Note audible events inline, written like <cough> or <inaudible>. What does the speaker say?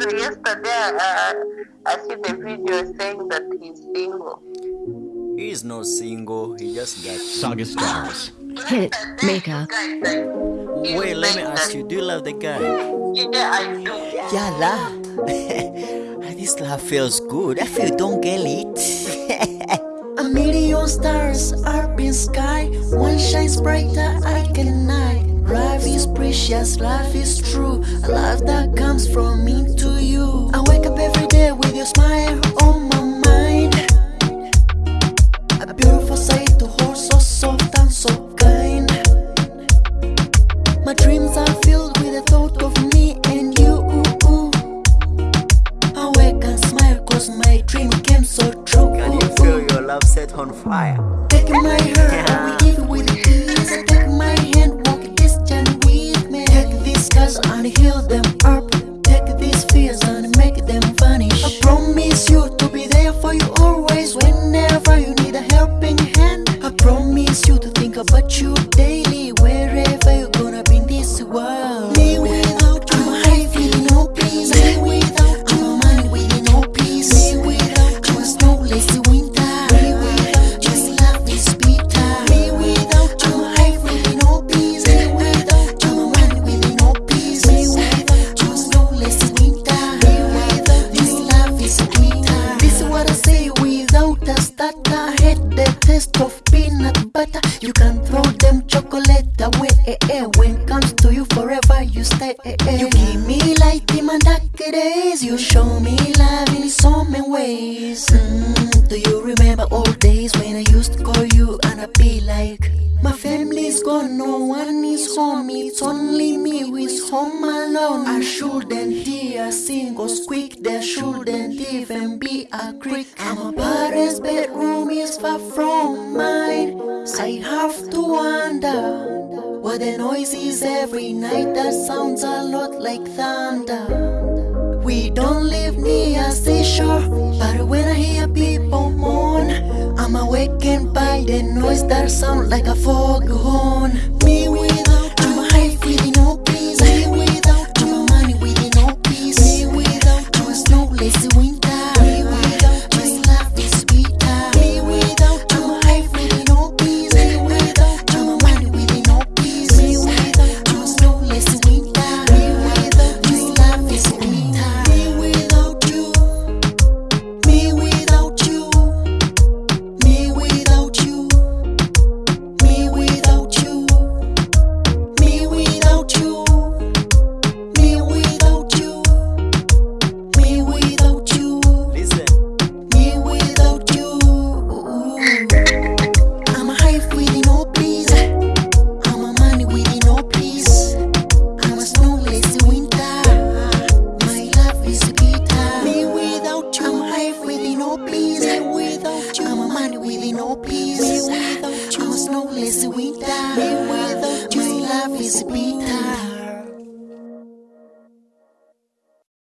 So yesterday, uh, I see the video saying that he's single. He is not single, he just got. Saga Stars. Hit Maker. Guys, Wait, let me ask you, do you love the guy? Yeah, I do. Yalla. <laughs> this love feels good. If you don't get it. Precious, life is true. A love that comes from me to you. I wake up every day with your smile on my mind. A beautiful sight to hold so soft and so kind. My dreams are filled with the thought of me and you. I wake and smile cause my dream came so true. Can you feel your love set on fire? Take my hand, <laughs> I and heal them up. Days. You show me love in so many ways. Mm, do you remember old days when I used to call you and I'd be like, My family's gone, no one is home. It's only me is home alone. I shouldn't hear a single squeak. There shouldn't even be a creak. And my parents' bedroom is far from mine. I have to wonder what the noise is every night. That sounds a lot like thunder. We don't live near seashore, but when I hear people moan, I'm awakened by the noise that sound like a foghorn. down. Meanwhile, my love is beating.